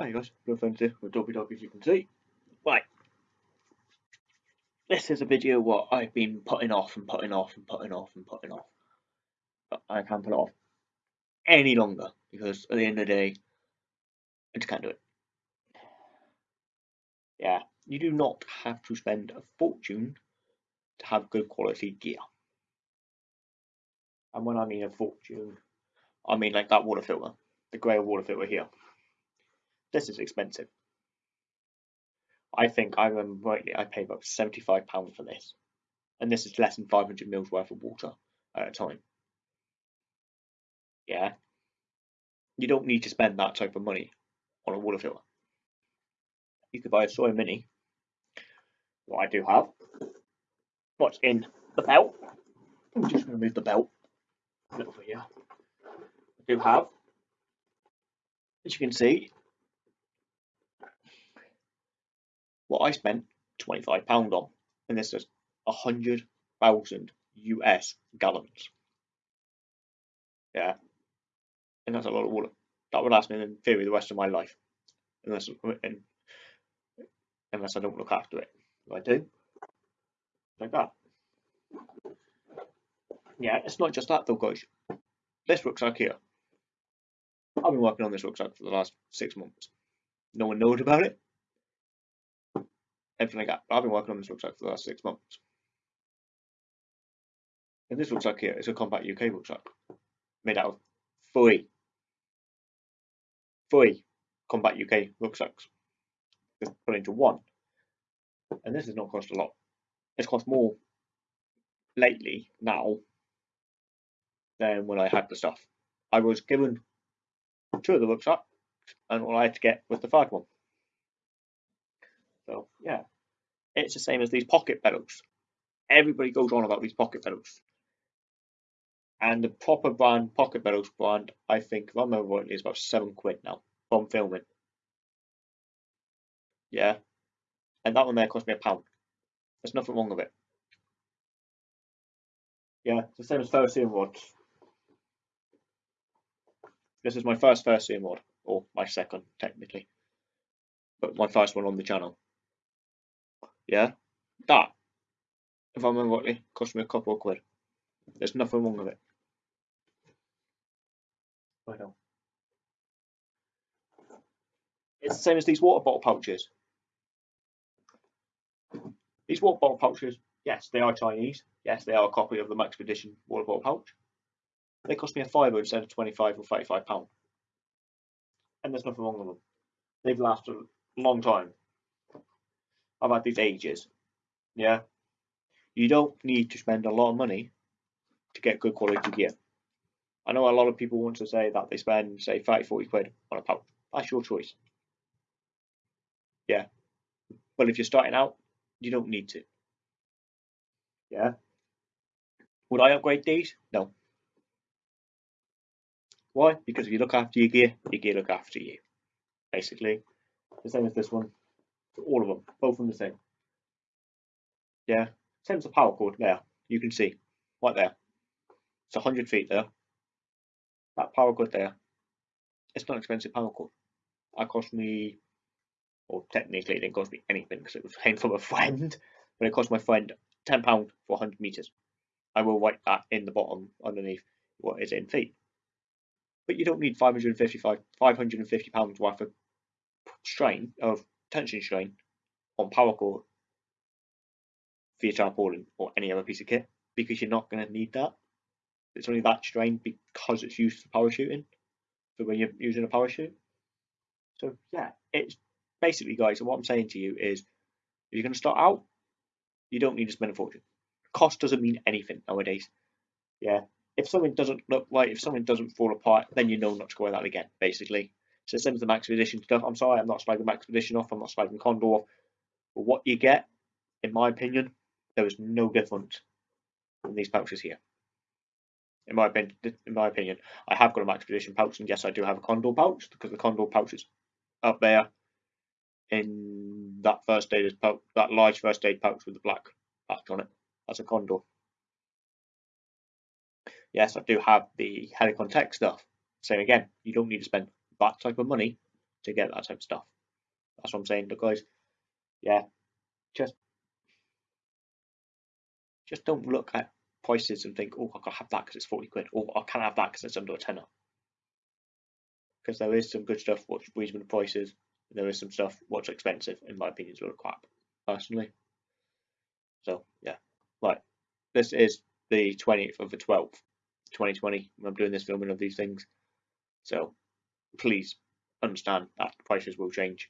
Hi guys, no friends here with Doggy Dog as you can see. Right. This is a video what I've been putting off and putting off and putting off and putting off. But I can't put it off any longer because at the end of the day, I just can't do it. Yeah, you do not have to spend a fortune to have good quality gear. And when I mean a fortune, I mean like that water filter, the grey water filter here. This is expensive. I think I remember um, rightly, I paid about seventy-five pounds for this, and this is less than five hundred mils worth of water at a time. Yeah, you don't need to spend that type of money on a water filter. You could buy a Sawyer Mini. What I do have, what's in the belt. I'm just going to move the belt a little over here. I do have, as you can see, what I spent £25 on, and this is 100,000 US gallons. Yeah, and that's a lot of water. That would last me in theory the rest of my life, unless unless I don't look after it. If I do, like that. Yeah, it's not just that though, guys. This rucksack here. I've been working on this rucksack for the last six months. No one knows about it everything that. I've been working on this rucksack for the last six months. And this rucksack here is a Kombat UK rucksack made out of three, three Kombat UK rucksacks just put into one. And this has not cost a lot. It's cost more lately now than when I had the stuff. I was given two of the rucksacks and all I had to get was the third one. So yeah, it's the same as these pocket bellows. Everybody goes on about these pocket bellows. And the proper brand pocket bellows brand, I think, if I remember rightly, is about seven quid now from filming. Yeah. And that one there cost me a pound. There's nothing wrong with it. Yeah, it's the same as ferrocerium rods. This is my first ferrocerium rod, or my second, technically. But my first one on the channel. Yeah, that, if I remember rightly, cost me a couple of quid. There's nothing wrong with it. I know. It's the same as these water bottle pouches. These water bottle pouches, yes, they are Chinese. Yes, they are a copy of the Maxpedition water bottle pouch. They cost me a fiver instead of 25 or 35 pound. And there's nothing wrong with them. They've lasted a long time. I've had these ages. Yeah. You don't need to spend a lot of money to get good quality gear. I know a lot of people want to say that they spend, say, 30, 40 quid on a pouch. That's your choice. Yeah. But if you're starting out, you don't need to. Yeah. Would I upgrade these? No. Why? Because if you look after your gear, your gear look after you. Basically. The same as this one all of them, both of them the same. Yeah, the paracord there. You can see right there. It's 100 feet there. That paracord there. It's not an expensive paracord. That cost me, well, technically it didn't cost me anything because it was paying from a friend, but it cost my friend £10 for 100 meters. I will write that in the bottom underneath what is in feet. But you don't need 555, 550 pounds worth of strain of tension strain on paracord for your tarpaulin or any other piece of kit because you're not going to need that. It's only that strain because it's used for parachuting, for when you're using a parachute. So yeah, it's basically, guys. what I'm saying to you is, if you're going to start out, you don't need to spend a fortune. Cost doesn't mean anything nowadays. Yeah, if something doesn't look right, if something doesn't fall apart, then you know not to go that again. Basically, so same as the Maxpedition stuff. I'm sorry, I'm not slagging Maxpedition off. I'm not slagging Condor off. But what you get, in my opinion, there is no difference in these pouches here. In my opinion, in my opinion, I have got a Max Maxpedition pouch, and yes, I do have a Condor pouch because the Condor pouch is up there in that first aid pouch, that large first aid pouch with the black patch on it. That's a Condor. Yes, I do have the Helikon-Tex stuff. Same again, you don't need to spend that type of money to get that type of stuff. That's what I'm saying. Look, guys, yeah, just just don't look at prices and think, oh, I can have that because it's 40 quid, or I can't have that because it's under a tenner. Because there is some good stuff what's reasonable prices, and there is some stuff what's expensive, in my opinion, is a crap, personally. So, yeah. Right. This is the 20th of the 12th, 2020. I'm doing this filming of these things. So, please understand that prices will change.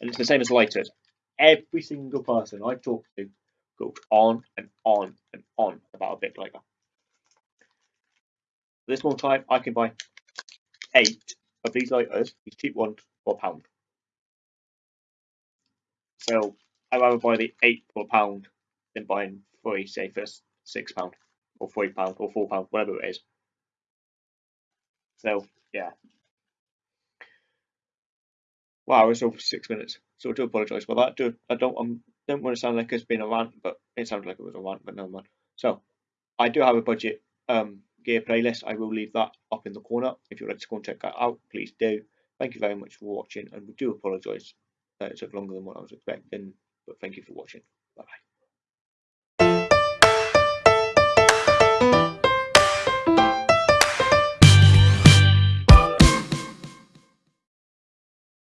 And it's the same as lighters. Every single person I talk to goes on and on and on about a Bic lighter. This one time, I can buy eight of these lighters, these cheap ones, for a pound. So I'd rather buy the eight for a pound than buying three, say, for six pound, or three pound, or four pound, whatever it is. So yeah. Wow, it's over six minutes. So I do apologise for that. Do I don't I don't want to sound like it's been a rant, but it sounded like it was a rant, but no man. So I do have a budget um gear playlist. I will leave that up in the corner. If you'd like to go and check that out, please do. Thank you very much for watching, and we do apologise that it took longer than what I was expecting, but thank you for watching. Bye bye.